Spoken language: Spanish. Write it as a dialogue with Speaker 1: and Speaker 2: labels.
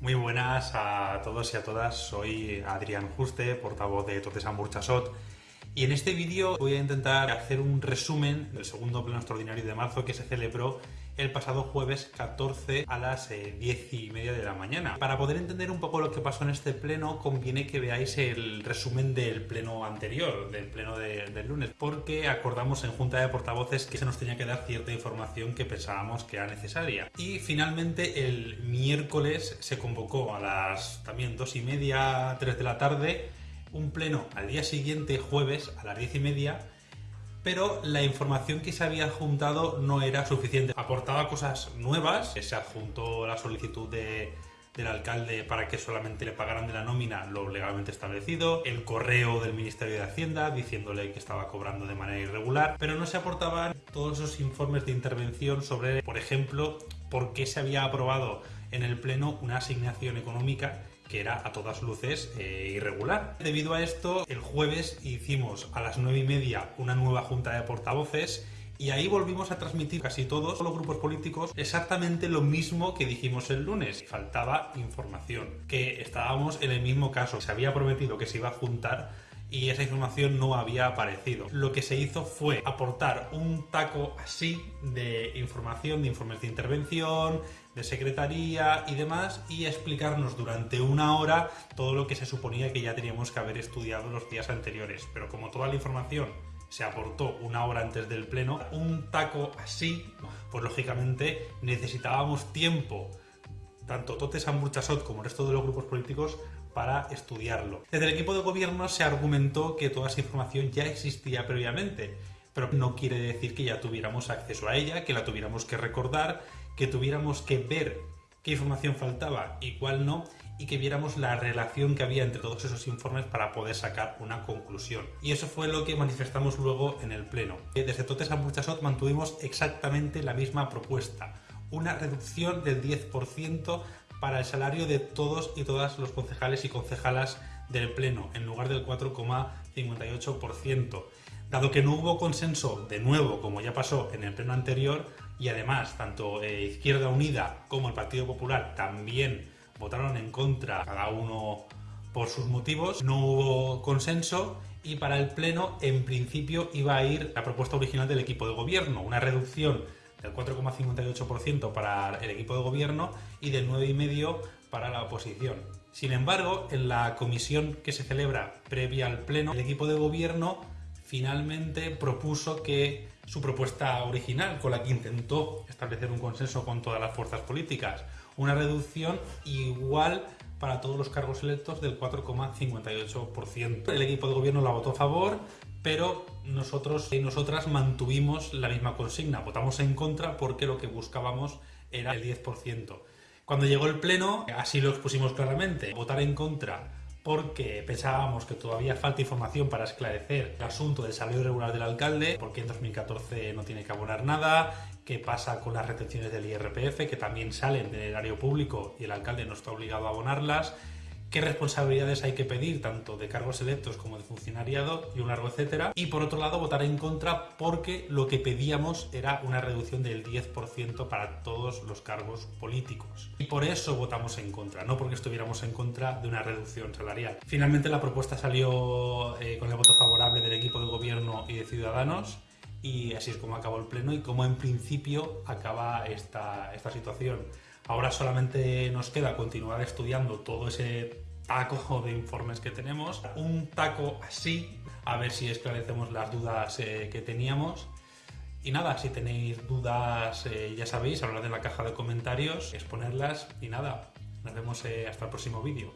Speaker 1: Muy buenas a todos y a todas, soy Adrián Juste, portavoz de Totesa Murchasot. Y en este vídeo voy a intentar hacer un resumen del segundo pleno extraordinario de marzo que se celebró el pasado jueves 14 a las 10 eh, y media de la mañana. Para poder entender un poco lo que pasó en este pleno, conviene que veáis el resumen del pleno anterior, del pleno del lunes, porque acordamos en Junta de Portavoces que se nos tenía que dar cierta información que pensábamos que era necesaria. Y finalmente el miércoles se convocó a las también 2 y media, 3 de la tarde, un pleno al día siguiente, jueves, a las 10 y media, pero la información que se había adjuntado no era suficiente. Aportaba cosas nuevas, se adjuntó la solicitud del alcalde para que solamente le pagaran de la nómina lo legalmente establecido, el correo del Ministerio de Hacienda diciéndole que estaba cobrando de manera irregular, pero no se aportaban todos esos informes de intervención sobre, por ejemplo, por qué se había aprobado en el Pleno una asignación económica que era a todas luces eh, irregular. Debido a esto, el jueves hicimos a las nueve y media una nueva junta de portavoces y ahí volvimos a transmitir casi todos los grupos políticos exactamente lo mismo que dijimos el lunes. Faltaba información, que estábamos en el mismo caso. Se había prometido que se iba a juntar y esa información no había aparecido. Lo que se hizo fue aportar un taco así de información, de informes de intervención, de secretaría y demás y explicarnos durante una hora todo lo que se suponía que ya teníamos que haber estudiado los días anteriores. Pero como toda la información se aportó una hora antes del pleno, un taco así, pues lógicamente necesitábamos tiempo tanto Tote San como el resto de los grupos políticos para estudiarlo. Desde el equipo de gobierno se argumentó que toda esa información ya existía previamente, pero no quiere decir que ya tuviéramos acceso a ella, que la tuviéramos que recordar, que tuviéramos que ver qué información faltaba y cuál no, y que viéramos la relación que había entre todos esos informes para poder sacar una conclusión. Y eso fue lo que manifestamos luego en el Pleno. Desde Totes a Burchasot mantuvimos exactamente la misma propuesta, una reducción del 10% para el salario de todos y todas los concejales y concejalas del Pleno, en lugar del 4,58%. Dado que no hubo consenso, de nuevo, como ya pasó en el Pleno anterior, y además tanto eh, Izquierda Unida como el Partido Popular también votaron en contra, cada uno por sus motivos, no hubo consenso y para el Pleno en principio iba a ir la propuesta original del equipo de gobierno, una reducción del 4,58% para el equipo de gobierno y del 9,5% para la oposición. Sin embargo, en la comisión que se celebra previa al pleno, el equipo de gobierno finalmente propuso que su propuesta original, con la que intentó establecer un consenso con todas las fuerzas políticas, una reducción igual para todos los cargos electos del 4,58%. El equipo de gobierno la votó a favor, pero nosotros y nosotras mantuvimos la misma consigna, votamos en contra porque lo que buscábamos era el 10%. Cuando llegó el pleno, así lo expusimos claramente, votar en contra porque pensábamos que todavía falta información para esclarecer el asunto del salario regular del alcalde, porque en 2014 no tiene que abonar nada, qué pasa con las retenciones del IRPF, que también salen del erario público y el alcalde no está obligado a abonarlas, qué responsabilidades hay que pedir, tanto de cargos electos como de funcionariado y un largo etcétera. Y por otro lado, votar en contra porque lo que pedíamos era una reducción del 10% para todos los cargos políticos. Y por eso votamos en contra, no porque estuviéramos en contra de una reducción salarial. Finalmente la propuesta salió eh, con el voto favorable del equipo de gobierno y de Ciudadanos y así es como acabó el pleno y como en principio acaba esta, esta situación. Ahora solamente nos queda continuar estudiando todo ese taco de informes que tenemos, un taco así, a ver si esclarecemos las dudas eh, que teníamos. Y nada, si tenéis dudas, eh, ya sabéis, hablar en la caja de comentarios, exponerlas y nada, nos vemos eh, hasta el próximo vídeo.